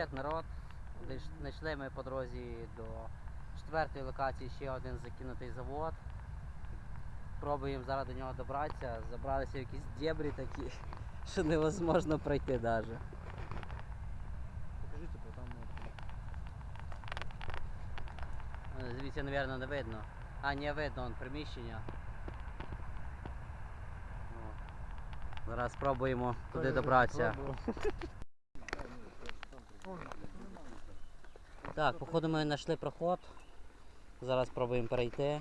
Привіт, народ. Знайшли ми по дорозі до четвертої локації ще один закинутий завод. Пробуємо зараз до нього добратися. Забралися в якісь дебрі такі, що невозможно пройти навіть. Покажите, бо там от, Звідси, мабуть, не видно. А, не видно, вон приміщення. О. Зараз спробуємо туди добратися. Так, походу ми знайшли проход. Зараз спробуємо перейти.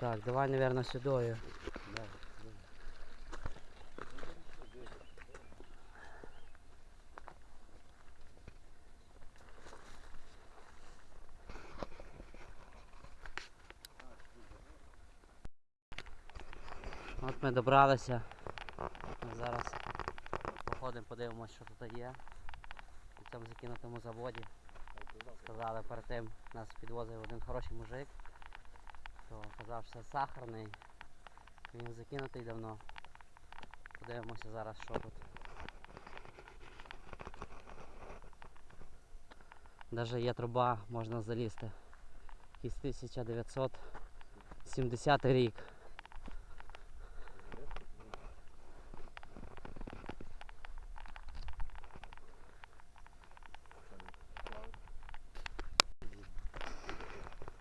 Так, давай, наверное, сюдою. От ми добралися. Зараз походимо, подивимося, що тут є. На цьому закинутому заводі. Сказали перед тим, нас підвозив один хороший мужик то казав, що сахарний. Він закинутий давно. Подивимося зараз, що тут. Даже є труба, можна залізти. Якийсь 1970 рік.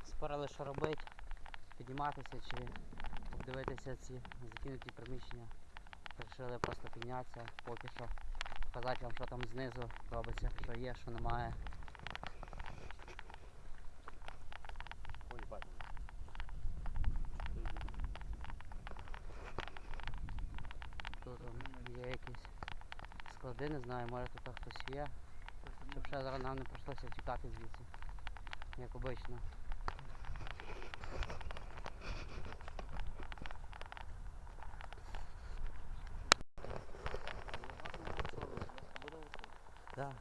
Спорили, що робити, підніматися чи обдивитися ці закинуті приміщення. Вирішили просто піднятися поки що. Показати вам, що там знизу робиться, що є, що немає. Тут є якісь склади, не знаю, може тут хтось є. Щоб ще зараз нам не прийшлося тікати звідси. Як обично. Так. Ну,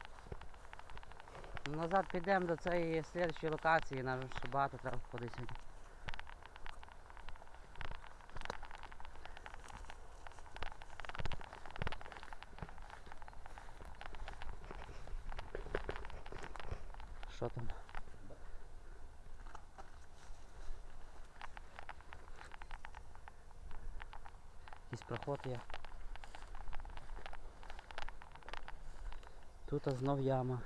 Назад підемо до цієї слідчої локації, нам ще багато треба ходити сьогодні. Що там? Якийсь проход є. Тут знов яма.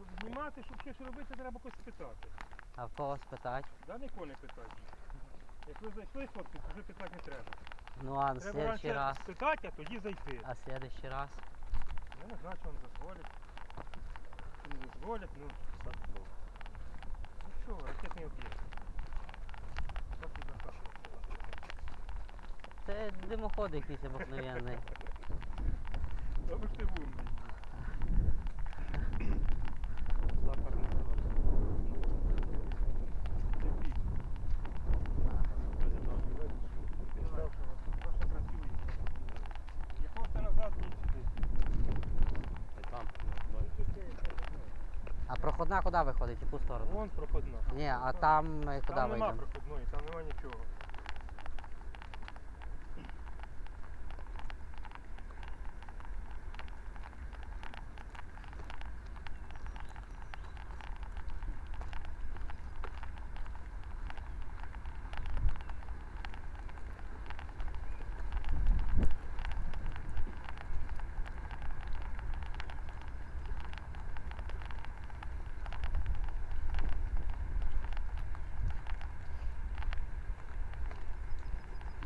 Щоб знімати, щоб щось робити, треба когось питати. А в кого спитати? Да нікого не питати. Як ви зайшли, хлопці, то вже питати не треба. Ну а на Треба следующий раз. спитати, а тоді зайти. А следующий раз. Я не знаю, чи вам дозволять. Чи не дозволять, ну. Ну що, ракетний об'єкт. Так і. Це димоход якийсь обикновенний. Та ви ти вумний. Сахарний завод. Це пік. Ваша працює. Якого це назад ні сюди. А проходна куди виходить? Яку сторону? Вон проходна. Ні, а там ми куди Там нема вийдемо? проходної, там нема нічого.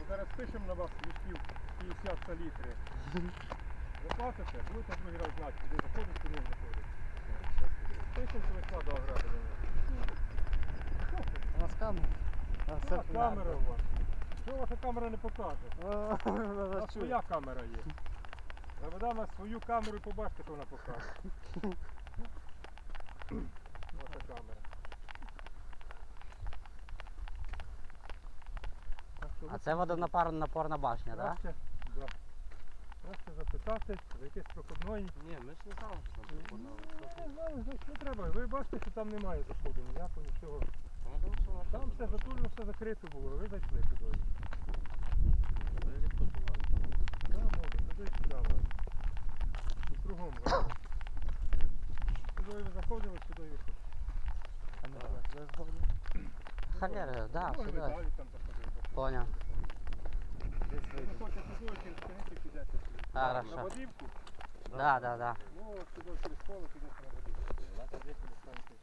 Зараз пишемо на вас листів 50 салітри. Ви платите, будете другий раз знати, куди заходить, куди не заходить. Пишемо, що ви складу ограблення. Ласкаво. Що камера у вас? Що ваша камера не покаже? У Вона нас своя камера є. Заведемо на свою камеру і побачите, що вона покаже. Ваша камера. Так що А це водонапорна напорна башня, так? Краще, да. Краще запитати, за якесь проходної. Ні, ми ж не знали, що там пропонували. Ну, Не знаю, значить не треба. Ви бачите, що там немає заходу ніякого, нічого. Ну, Там все затулено, все закрито було, ви зайшли туди. Ви відпочивали. Да, може, туди сюди. Вань. І кругом вийшло. Сюди ви заходили, сюди ви виходили. А ви згодні? Халери, да, Може, сюди. Далі там заходили. Поняв. Десь Ви через конець підете. Хорошо. На водівку? Да, да, да. Ну, от сюди через поле підете на водівку. Давайте десь ви станете.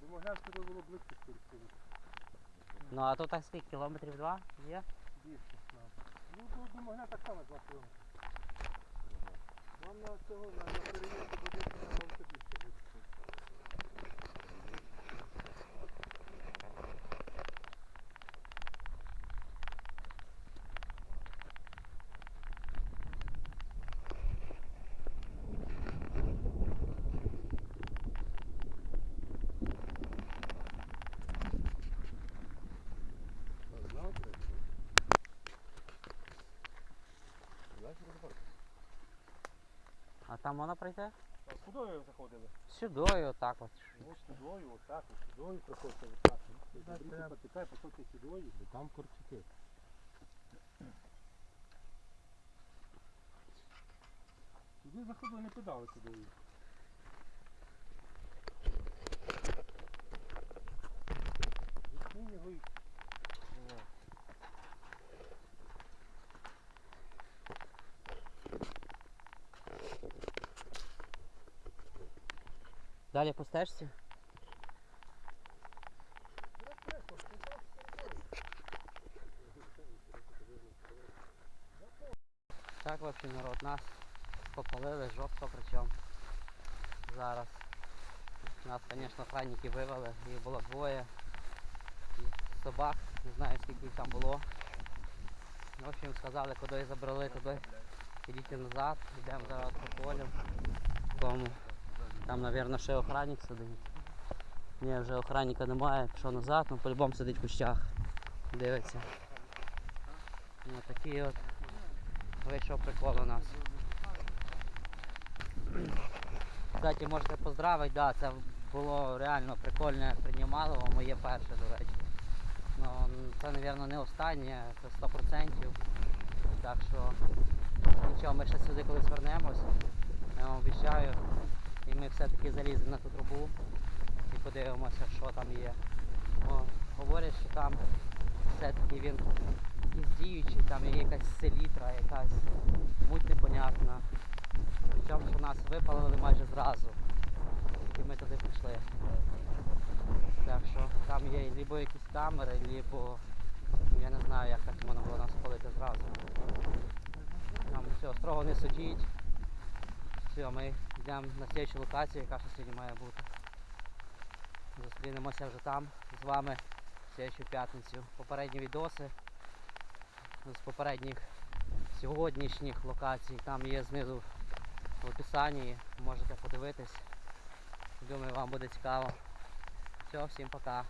До Могилянського було близько через поле. Ну а тут так скільки кілометрів два є? Більше. Ну, до, до так само 2 кілометри. Вам на цього, на, до будинку на автобусі буде. А там можна пройти? Куди ви заходили? Сюди, отак от. Ось сюдою, отак, ось сюдою проходьте, отак. Бріться потікай, походьте сюдою. Там корчики. Туди заходили, не подали сюдою. Відкинь його і... О. Далі по. Так, общем, народ, нас попалили жорстко причому. Зараз. Нас, звісно, охранники вивели, їх було двоє. І собак, не знаю скільки їх там було. В общем, сказали, куди забрали, туди ідіть назад, йдемо зараз по полю. Тому там, мабуть, ще охранник сидить. Ні, вже охранника немає, пішов назад, ну по-любому сидить в кущах. Дивиться. Ну такий от вийшов прикол у нас. Кстати, можете поздравити, да, це було реально прикольне приймало, моє перше, до речі. Ну, це, мабуть, не останнє, це 100%. Так що нічого, ми ще сюди колись вернемось. Я вам обіцяю. І ми все-таки заліземо на ту трубу і подивимося, що там є. О, говорять, що там все-таки він якийсь діючий, там є якась селітра, якась муть непонятна. Причому що нас випалили майже зразу. Тільки ми туди пішли. Так що там є либо якісь камери, либо я не знаю, як так можна було нас спалити зразу. Нам все, строго не судіть. Все, ми йдемо на слідчу локацію, яка ще сьогодні має бути. Зустрінемося вже там з вами в слідчу п'ятницю. Попередні відоси з попередніх сьогоднішніх локацій. Там є знизу в описанні, можете подивитись. Думаю, вам буде цікаво. Все, всім пока.